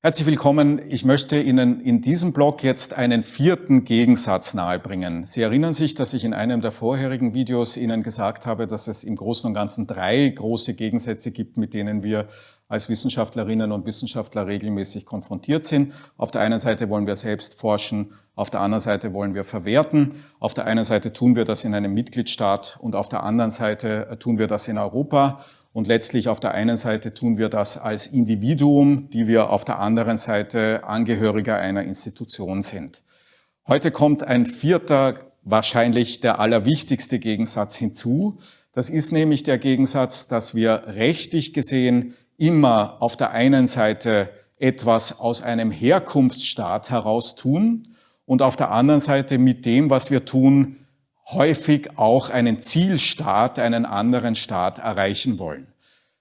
Herzlich willkommen. Ich möchte Ihnen in diesem Blog jetzt einen vierten Gegensatz nahebringen. Sie erinnern sich, dass ich in einem der vorherigen Videos Ihnen gesagt habe, dass es im Großen und Ganzen drei große Gegensätze gibt, mit denen wir als Wissenschaftlerinnen und Wissenschaftler regelmäßig konfrontiert sind. Auf der einen Seite wollen wir selbst forschen, auf der anderen Seite wollen wir verwerten. Auf der einen Seite tun wir das in einem Mitgliedstaat und auf der anderen Seite tun wir das in Europa. Und letztlich auf der einen Seite tun wir das als Individuum, die wir auf der anderen Seite Angehöriger einer Institution sind. Heute kommt ein vierter, wahrscheinlich der allerwichtigste Gegensatz hinzu. Das ist nämlich der Gegensatz, dass wir rechtlich gesehen immer auf der einen Seite etwas aus einem Herkunftsstaat heraus tun und auf der anderen Seite mit dem, was wir tun, häufig auch einen Zielstaat, einen anderen Staat erreichen wollen.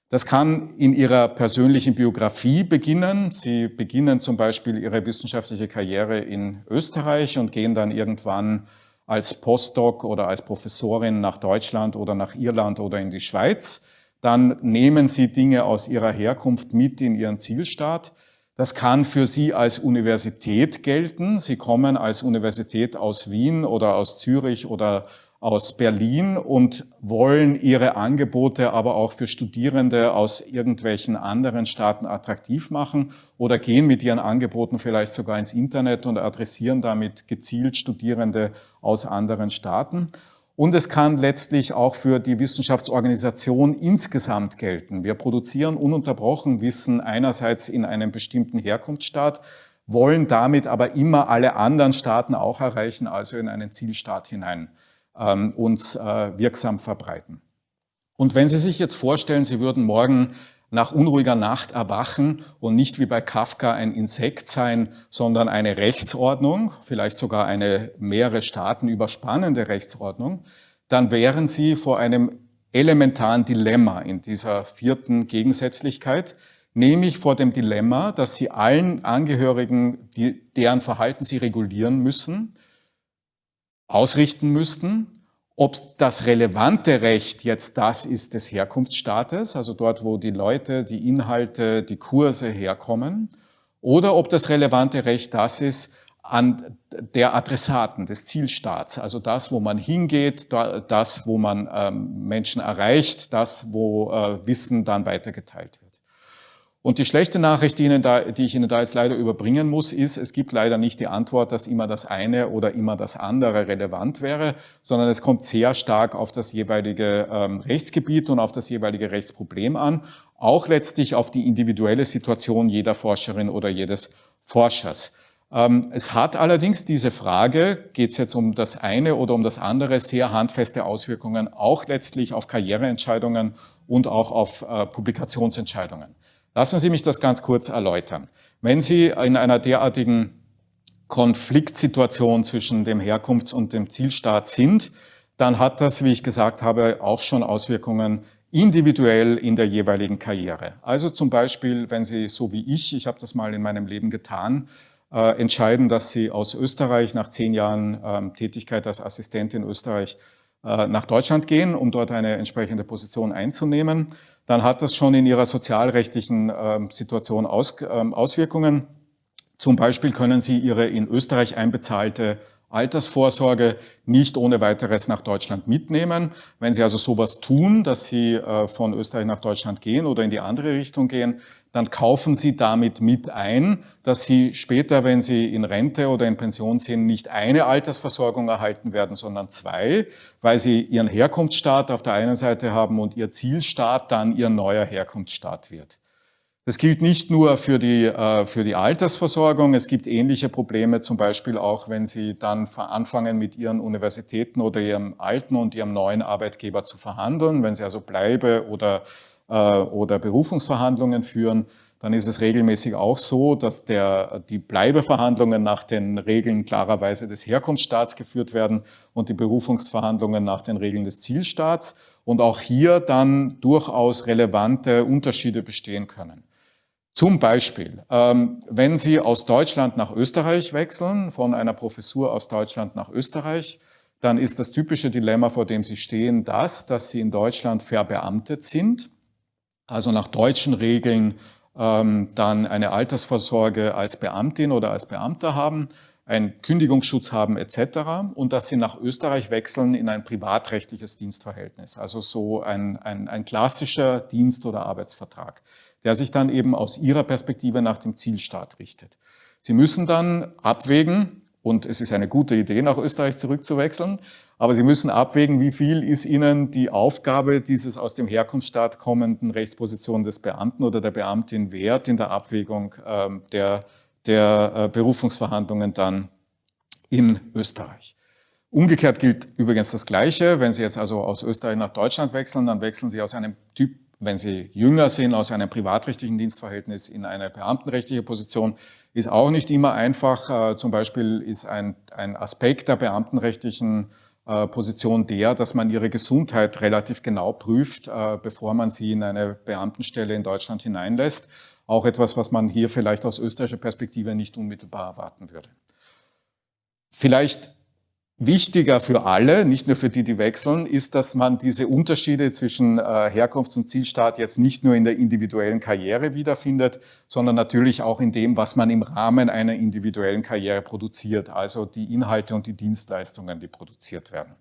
Das kann in Ihrer persönlichen Biografie beginnen. Sie beginnen zum Beispiel Ihre wissenschaftliche Karriere in Österreich und gehen dann irgendwann als Postdoc oder als Professorin nach Deutschland oder nach Irland oder in die Schweiz. Dann nehmen Sie Dinge aus Ihrer Herkunft mit in Ihren Zielstaat. Das kann für Sie als Universität gelten. Sie kommen als Universität aus Wien oder aus Zürich oder aus Berlin und wollen ihre Angebote aber auch für Studierende aus irgendwelchen anderen Staaten attraktiv machen oder gehen mit ihren Angeboten vielleicht sogar ins Internet und adressieren damit gezielt Studierende aus anderen Staaten. Und es kann letztlich auch für die Wissenschaftsorganisation insgesamt gelten. Wir produzieren ununterbrochen Wissen einerseits in einem bestimmten Herkunftsstaat, wollen damit aber immer alle anderen Staaten auch erreichen, also in einen Zielstaat hinein uns äh, wirksam verbreiten. Und wenn Sie sich jetzt vorstellen, Sie würden morgen nach unruhiger Nacht erwachen und nicht wie bei Kafka ein Insekt sein, sondern eine Rechtsordnung, vielleicht sogar eine mehrere Staaten überspannende Rechtsordnung, dann wären Sie vor einem elementaren Dilemma in dieser vierten Gegensätzlichkeit, nämlich vor dem Dilemma, dass Sie allen Angehörigen, die, deren Verhalten Sie regulieren müssen, ausrichten müssten, ob das relevante Recht jetzt das ist des Herkunftsstaates, also dort, wo die Leute, die Inhalte, die Kurse herkommen, oder ob das relevante Recht das ist an der Adressaten des Zielstaats, also das, wo man hingeht, das, wo man ähm, Menschen erreicht, das, wo äh, Wissen dann weitergeteilt wird. Und die schlechte Nachricht, die, Ihnen da, die ich Ihnen da jetzt leider überbringen muss, ist, es gibt leider nicht die Antwort, dass immer das eine oder immer das andere relevant wäre, sondern es kommt sehr stark auf das jeweilige ähm, Rechtsgebiet und auf das jeweilige Rechtsproblem an, auch letztlich auf die individuelle Situation jeder Forscherin oder jedes Forschers. Ähm, es hat allerdings diese Frage, geht es jetzt um das eine oder um das andere, sehr handfeste Auswirkungen, auch letztlich auf Karriereentscheidungen und auch auf äh, Publikationsentscheidungen. Lassen Sie mich das ganz kurz erläutern. Wenn Sie in einer derartigen Konfliktsituation zwischen dem Herkunfts- und dem Zielstaat sind, dann hat das, wie ich gesagt habe, auch schon Auswirkungen individuell in der jeweiligen Karriere. Also zum Beispiel, wenn Sie so wie ich, ich habe das mal in meinem Leben getan, äh, entscheiden, dass Sie aus Österreich nach zehn Jahren ähm, Tätigkeit als Assistent in Österreich nach Deutschland gehen, um dort eine entsprechende Position einzunehmen, dann hat das schon in ihrer sozialrechtlichen ähm, Situation ähm, Auswirkungen. Zum Beispiel können Sie Ihre in Österreich einbezahlte Altersvorsorge nicht ohne weiteres nach Deutschland mitnehmen. Wenn Sie also sowas tun, dass Sie äh, von Österreich nach Deutschland gehen oder in die andere Richtung gehen, dann kaufen Sie damit mit ein, dass Sie später, wenn Sie in Rente oder in Pension sind, nicht eine Altersversorgung erhalten werden, sondern zwei, weil Sie Ihren Herkunftsstaat auf der einen Seite haben und Ihr Zielstaat dann Ihr neuer Herkunftsstaat wird. Das gilt nicht nur für die, äh, für die Altersversorgung, es gibt ähnliche Probleme, zum Beispiel auch, wenn Sie dann anfangen, mit Ihren Universitäten oder Ihrem alten und Ihrem neuen Arbeitgeber zu verhandeln, wenn Sie also Bleibe oder, äh, oder Berufungsverhandlungen führen, dann ist es regelmäßig auch so, dass der, die Bleibeverhandlungen nach den Regeln klarerweise des Herkunftsstaats geführt werden und die Berufungsverhandlungen nach den Regeln des Zielstaats und auch hier dann durchaus relevante Unterschiede bestehen können. Zum Beispiel, ähm, wenn Sie aus Deutschland nach Österreich wechseln, von einer Professur aus Deutschland nach Österreich, dann ist das typische Dilemma, vor dem Sie stehen, das, dass Sie in Deutschland verbeamtet sind, also nach deutschen Regeln ähm, dann eine Altersvorsorge als Beamtin oder als Beamter haben, einen Kündigungsschutz haben etc. und dass sie nach Österreich wechseln in ein privatrechtliches Dienstverhältnis, also so ein, ein, ein klassischer Dienst- oder Arbeitsvertrag, der sich dann eben aus ihrer Perspektive nach dem Zielstaat richtet. Sie müssen dann abwägen, und es ist eine gute Idee, nach Österreich zurückzuwechseln, aber Sie müssen abwägen, wie viel ist Ihnen die Aufgabe dieses aus dem Herkunftsstaat kommenden Rechtsposition des Beamten oder der Beamtin wert in der Abwägung ähm, der der äh, Berufungsverhandlungen dann in Österreich. Umgekehrt gilt übrigens das Gleiche. Wenn Sie jetzt also aus Österreich nach Deutschland wechseln, dann wechseln Sie aus einem Typ, wenn Sie jünger sind, aus einem privatrechtlichen Dienstverhältnis in eine beamtenrechtliche Position. Ist auch nicht immer einfach. Äh, zum Beispiel ist ein, ein Aspekt der beamtenrechtlichen äh, Position der, dass man ihre Gesundheit relativ genau prüft, bevor man sie in eine Beamtenstelle in Deutschland hineinlässt. Auch etwas, was man hier vielleicht aus österreichischer Perspektive nicht unmittelbar erwarten würde. Vielleicht wichtiger für alle, nicht nur für die, die wechseln, ist, dass man diese Unterschiede zwischen äh, Herkunfts- und Zielstaat jetzt nicht nur in der individuellen Karriere wiederfindet, sondern natürlich auch in dem, was man im Rahmen einer individuellen Karriere produziert, also die Inhalte und die Dienstleistungen, die produziert werden.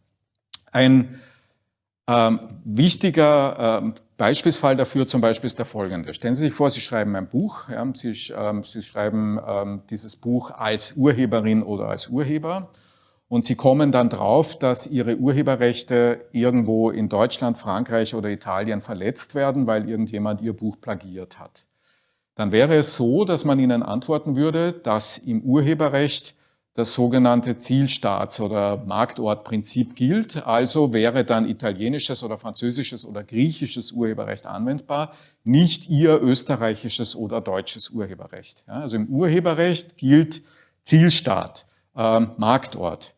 Ein ähm, wichtiger ähm, Beispielsfall dafür zum Beispiel ist der folgende. Stellen Sie sich vor, Sie schreiben ein Buch. Ja, Sie, ähm, Sie, schreiben ähm, dieses Buch als Urheberin oder als Urheber und Sie kommen dann drauf, dass Ihre Urheberrechte irgendwo in Deutschland, Frankreich oder Italien verletzt werden, weil irgendjemand Ihr Buch plagiert hat. Dann wäre es so, dass man Ihnen antworten würde, dass im Urheberrecht das sogenannte Zielstaats- oder Marktortprinzip gilt. Also wäre dann italienisches oder französisches oder griechisches Urheberrecht anwendbar, nicht ihr österreichisches oder deutsches Urheberrecht. Ja, also im Urheberrecht gilt Zielstaat, äh, Marktort.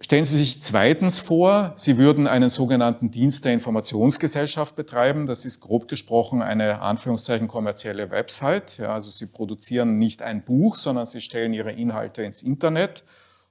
Stellen Sie sich zweitens vor, Sie würden einen sogenannten Dienst der Informationsgesellschaft betreiben. Das ist grob gesprochen eine Anführungszeichen kommerzielle Website. Ja, also Sie produzieren nicht ein Buch, sondern Sie stellen Ihre Inhalte ins Internet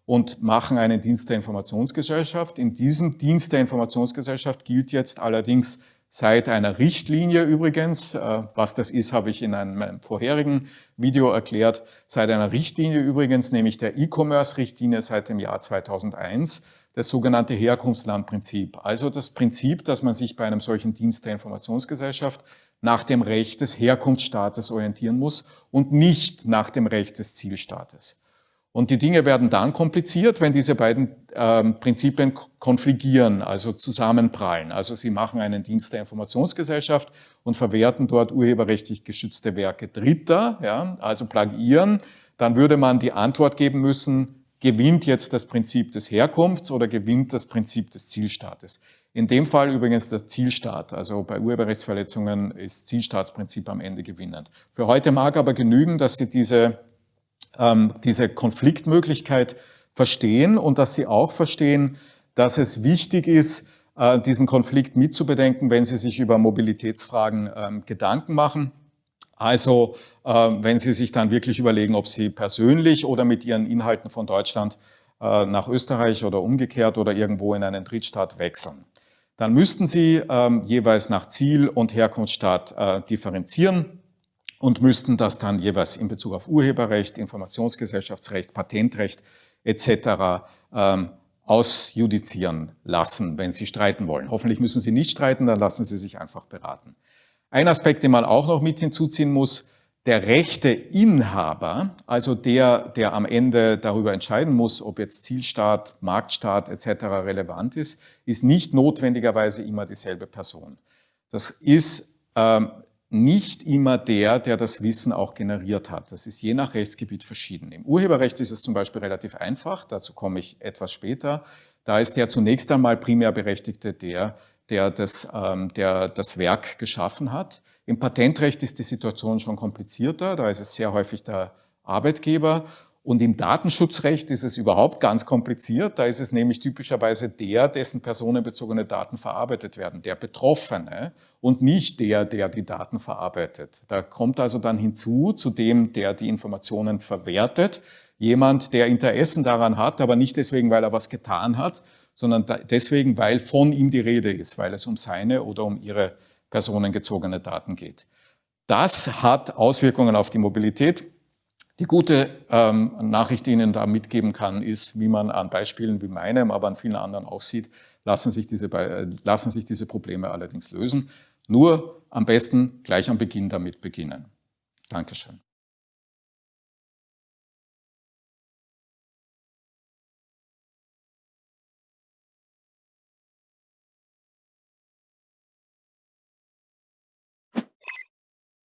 und machen einen Dienst der Informationsgesellschaft. In diesem Dienst der Informationsgesellschaft gilt jetzt allerdings seit einer Richtlinie übrigens, äh, was das ist, habe ich in einem vorherigen Video erklärt, seit einer Richtlinie übrigens, nämlich der E-Commerce-Richtlinie seit dem Jahr 2001, das sogenannte Herkunftslandprinzip. Also das Prinzip, dass man sich bei einem solchen Dienst der Informationsgesellschaft nach dem Recht des Herkunftsstaates orientieren muss und nicht nach dem Recht des Zielstaates. Und die Dinge werden dann kompliziert, wenn diese beiden ähm, Prinzipien konfligieren, also zusammenprallen. Also sie machen einen Dienst der Informationsgesellschaft und verwerten dort urheberrechtlich geschützte Werke Dritter, ja, also plagiieren. Dann würde man die Antwort geben müssen, gewinnt jetzt das Prinzip des Herkunfts oder gewinnt das Prinzip des Zielstaates. In dem Fall übrigens der Zielstaat, also bei Urheberrechtsverletzungen ist Zielstaatsprinzip am Ende gewinnend. Für heute mag aber genügen, dass Sie diese ähm, diese Konfliktmöglichkeit verstehen und dass sie auch verstehen, dass es wichtig ist, äh, diesen Konflikt mitzubedenken, wenn Sie sich über Mobilitätsfragen ähm, Gedanken machen. Also äh, wenn Sie sich dann wirklich überlegen, ob Sie persönlich oder mit Ihren Inhalten von Deutschland äh, nach Österreich oder umgekehrt oder irgendwo in einen Drittstaat wechseln. Dann müssten Sie ähm, jeweils nach Ziel und Herkunftsstaat äh, differenzieren und müssten das dann jeweils in Bezug auf Urheberrecht, Informationsgesellschaftsrecht, Patentrecht etc. Ähm, ausjudizieren lassen, wenn Sie streiten wollen. Hoffentlich müssen Sie nicht streiten, dann lassen Sie sich einfach beraten. Ein Aspekt, den man auch noch mit hinzuziehen muss, der rechte Inhaber, also der, der am Ende darüber entscheiden muss, ob jetzt Zielstaat, Marktstaat etc. relevant ist, ist nicht notwendigerweise immer dieselbe Person. Das ist ähm, nicht immer der, der das Wissen auch generiert hat. Das ist je nach Rechtsgebiet verschieden. Im Urheberrecht ist es zum Beispiel relativ einfach, dazu komme ich etwas später. Da ist der zunächst einmal primär Berechtigte der, der das, ähm, der das Werk geschaffen hat. Im Patentrecht ist die Situation schon komplizierter, da ist es sehr häufig der Arbeitgeber und im Datenschutzrecht ist es überhaupt ganz kompliziert. Da ist es nämlich typischerweise der, dessen personenbezogene Daten verarbeitet werden, der Betroffene und nicht der, der die Daten verarbeitet. Da kommt also dann hinzu, zu dem, der die Informationen verwertet, jemand, der Interessen daran hat, aber nicht deswegen, weil er was getan hat, sondern deswegen, weil von ihm die Rede ist, weil es um seine oder um ihre personengezogene Daten geht. Das hat Auswirkungen auf die Mobilität. Die gute ähm, Nachricht, die Ihnen da mitgeben kann, ist, wie man an Beispielen wie meinem, aber an vielen anderen auch sieht, lassen sich diese, äh, lassen sich diese Probleme allerdings lösen. Nur am besten gleich am Beginn damit beginnen. Dankeschön.